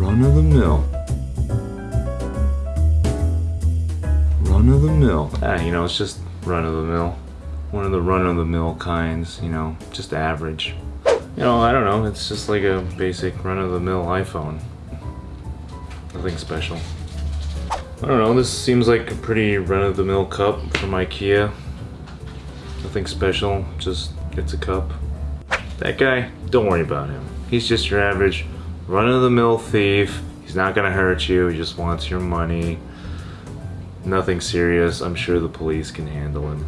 Run of the mill. Run of the mill. Ah, you know, it's just run of the mill. One of the run of the mill kinds, you know, just average. You know, I don't know, it's just like a basic run of the mill iPhone. Nothing special. I don't know, this seems like a pretty run of the mill cup from Ikea. Nothing special, just it's a cup. That guy, don't worry about him. He's just your average run of the mill thief. He's not gonna hurt you, he just wants your money. Nothing serious, I'm sure the police can handle him.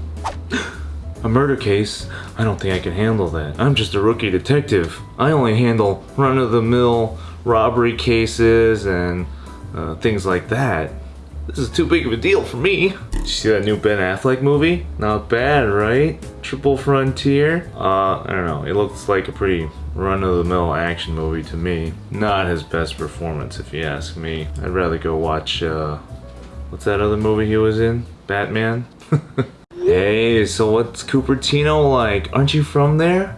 A murder case? I don't think I can handle that. I'm just a rookie detective. I only handle run-of-the-mill robbery cases and uh, things like that. This is too big of a deal for me. Did you see that new Ben Affleck movie? Not bad, right? Triple Frontier? Uh, I don't know. It looks like a pretty run-of-the-mill action movie to me. Not his best performance, if you ask me. I'd rather go watch, uh, what's that other movie he was in? Batman? hey, so what's Cupertino like? Aren't you from there?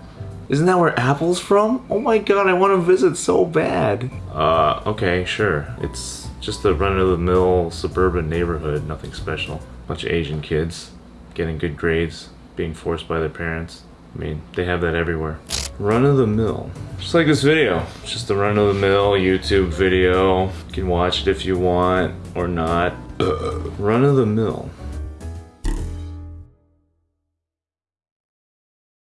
Isn't that where Apple's from? Oh my god, I want to visit so bad. Uh, okay, sure. It's just a run-of-the-mill suburban neighborhood, nothing special. Bunch of Asian kids getting good grades, being forced by their parents. I mean, they have that everywhere. Run-of-the-mill. Just like this video. It's just a run-of-the-mill YouTube video. You can watch it if you want or not. Run-of-the-mill.